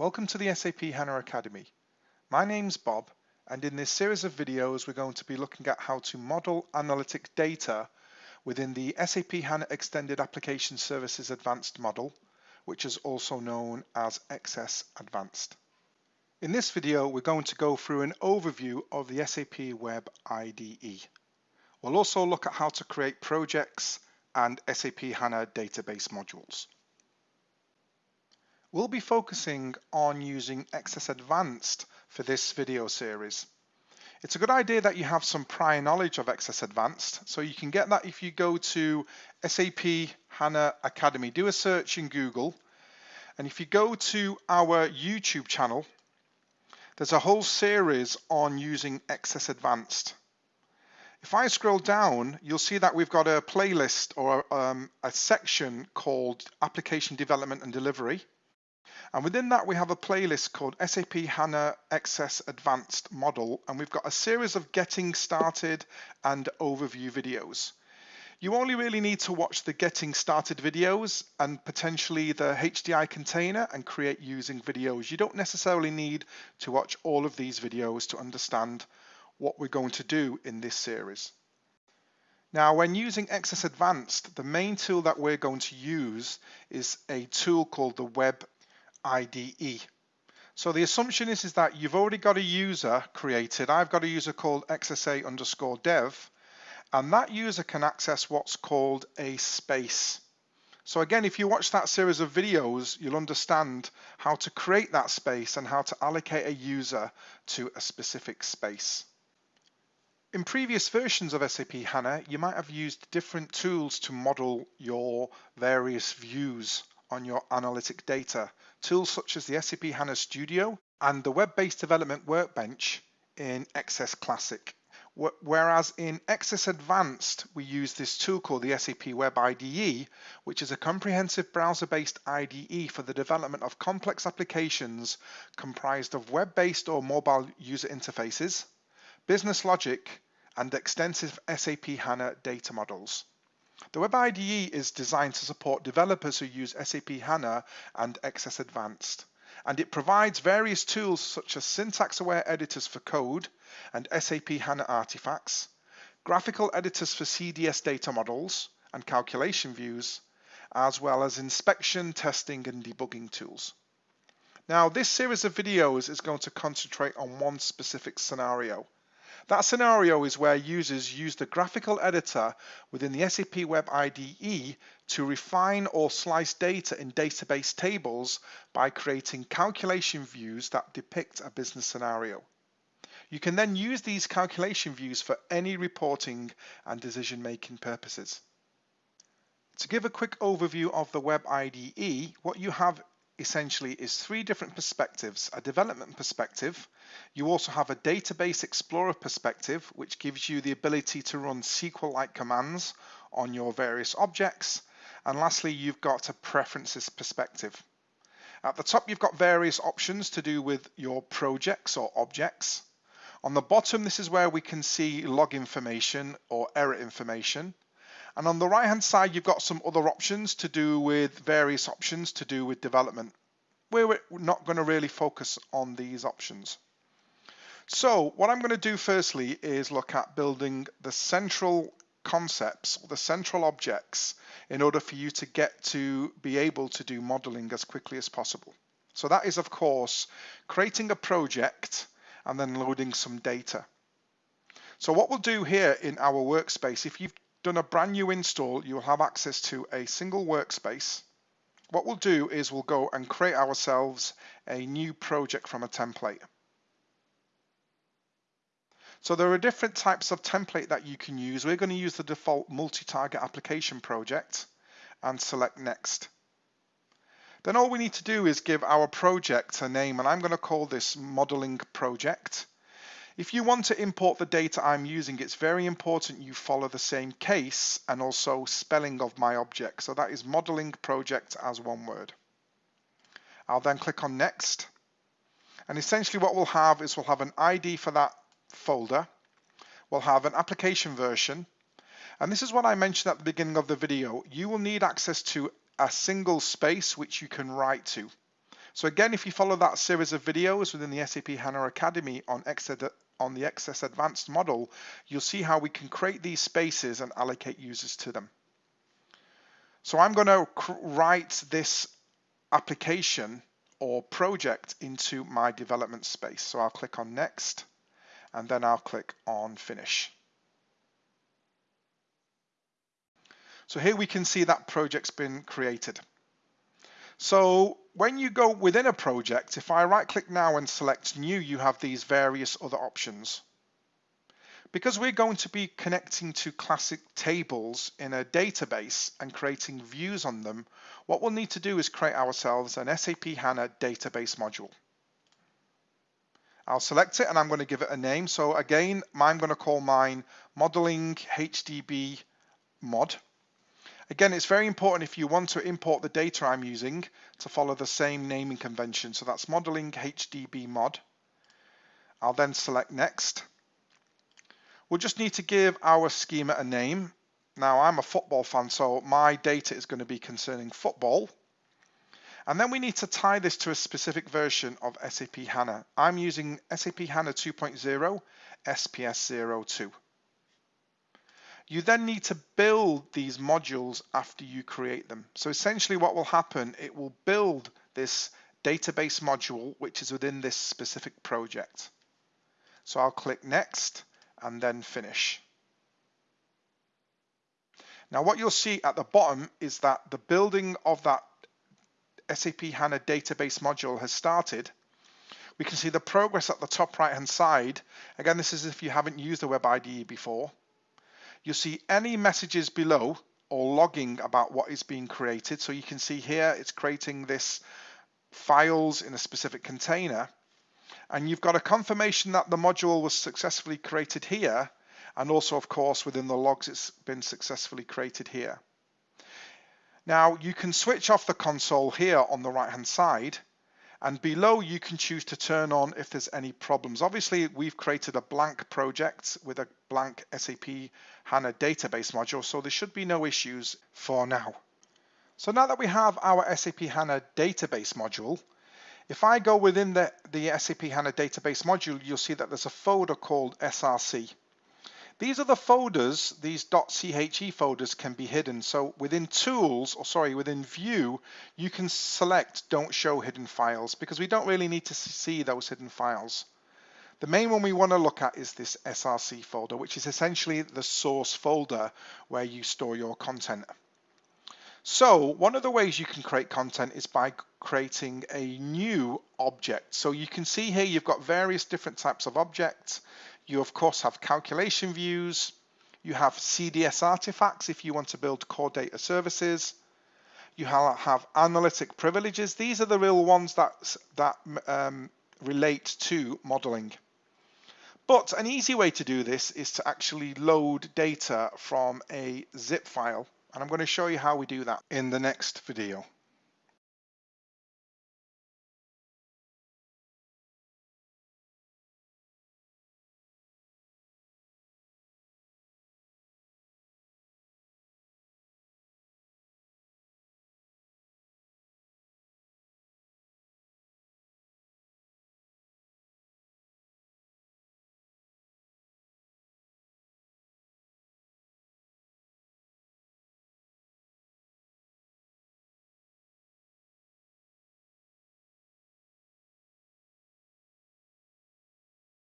Welcome to the SAP HANA Academy. My name's Bob and in this series of videos we're going to be looking at how to model analytic data within the SAP HANA Extended Application Services Advanced model, which is also known as XS Advanced. In this video we're going to go through an overview of the SAP Web IDE. We'll also look at how to create projects and SAP HANA database modules. We'll be focusing on using XS Advanced for this video series. It's a good idea that you have some prior knowledge of XS Advanced, so you can get that if you go to SAP HANA Academy, do a search in Google, and if you go to our YouTube channel, there's a whole series on using XS Advanced. If I scroll down, you'll see that we've got a playlist or um, a section called Application Development and Delivery. And within that, we have a playlist called SAP HANA XS Advanced Model, and we've got a series of getting started and overview videos. You only really need to watch the getting started videos and potentially the HDI container and create using videos. You don't necessarily need to watch all of these videos to understand what we're going to do in this series. Now, when using XS Advanced, the main tool that we're going to use is a tool called the Web IDE. So the assumption is, is that you've already got a user created. I've got a user called XSA underscore dev, and that user can access what's called a space. So again, if you watch that series of videos, you'll understand how to create that space and how to allocate a user to a specific space. In previous versions of SAP HANA, you might have used different tools to model your various views on your analytic data. Tools such as the SAP HANA Studio and the web-based development workbench in XS Classic. Whereas in XS Advanced, we use this tool called the SAP Web IDE, which is a comprehensive browser-based IDE for the development of complex applications comprised of web-based or mobile user interfaces, business logic, and extensive SAP HANA data models. The Web IDE is designed to support developers who use SAP HANA and XS Advanced, and it provides various tools such as syntax-aware editors for code and SAP HANA artifacts, graphical editors for CDS data models and calculation views, as well as inspection, testing, and debugging tools. Now, this series of videos is going to concentrate on one specific scenario, that scenario is where users use the graphical editor within the SAP Web IDE to refine or slice data in database tables by creating calculation views that depict a business scenario. You can then use these calculation views for any reporting and decision-making purposes. To give a quick overview of the Web IDE, what you have essentially is three different perspectives, a development perspective, you also have a database explorer perspective, which gives you the ability to run SQL-like commands on your various objects. And lastly, you've got a preferences perspective. At the top, you've got various options to do with your projects or objects. On the bottom, this is where we can see log information or error information. And on the right hand side, you've got some other options to do with various options to do with development. We're not going to really focus on these options. So what I'm going to do firstly is look at building the central concepts, the central objects, in order for you to get to be able to do modeling as quickly as possible. So that is, of course, creating a project and then loading some data. So what we'll do here in our workspace, if you've done a brand new install, you'll have access to a single workspace. What we'll do is we'll go and create ourselves a new project from a template. So there are different types of template that you can use. We're going to use the default multi-target application project and select next. Then all we need to do is give our project a name and I'm going to call this modeling project. If you want to import the data I'm using, it's very important you follow the same case and also spelling of my object. So that is modeling project as one word. I'll then click on next. And essentially what we'll have is we'll have an ID for that folder. We'll have an application version. And this is what I mentioned at the beginning of the video. You will need access to a single space which you can write to. So again, if you follow that series of videos within the SAP HANA Academy on, on the XS Advanced model, you'll see how we can create these spaces and allocate users to them. So I'm going to write this application or project into my development space. So I'll click on next and then I'll click on finish. So here we can see that project's been created. So when you go within a project, if I right click now and select new, you have these various other options. Because we're going to be connecting to classic tables in a database and creating views on them, what we'll need to do is create ourselves an SAP HANA database module. I'll select it and I'm going to give it a name. So again, I'm going to call mine modeling HDB mod. Again, it's very important if you want to import the data I'm using to follow the same naming convention. So that's modeling HDB mod. I'll then select next. We'll just need to give our schema a name. Now I'm a football fan, so my data is going to be concerning football. And then we need to tie this to a specific version of SAP HANA. I'm using SAP HANA 2.0 SPS 02. You then need to build these modules after you create them. So essentially what will happen, it will build this database module, which is within this specific project. So I'll click next and then finish. Now what you'll see at the bottom is that the building of that SAP HANA database module has started. We can see the progress at the top right hand side. Again, this is if you haven't used the Web IDE before. You'll see any messages below or logging about what is being created. So you can see here it's creating this files in a specific container and you've got a confirmation that the module was successfully created here and also of course within the logs it's been successfully created here. Now you can switch off the console here on the right hand side and below you can choose to turn on if there's any problems. Obviously we've created a blank project with a blank SAP HANA database module so there should be no issues for now. So now that we have our SAP HANA database module if I go within the, the SAP HANA database module, you'll see that there's a folder called SRC. These are the folders, these .che folders can be hidden. So within tools, or sorry, within view, you can select don't show hidden files because we don't really need to see those hidden files. The main one we want to look at is this SRC folder, which is essentially the source folder where you store your content. So one of the ways you can create content is by creating a new object. So you can see here you've got various different types of objects. You of course have calculation views. You have CDS artifacts if you want to build core data services. You have analytic privileges. These are the real ones that, that um, relate to modeling. But an easy way to do this is to actually load data from a zip file. And I'm going to show you how we do that in the next video.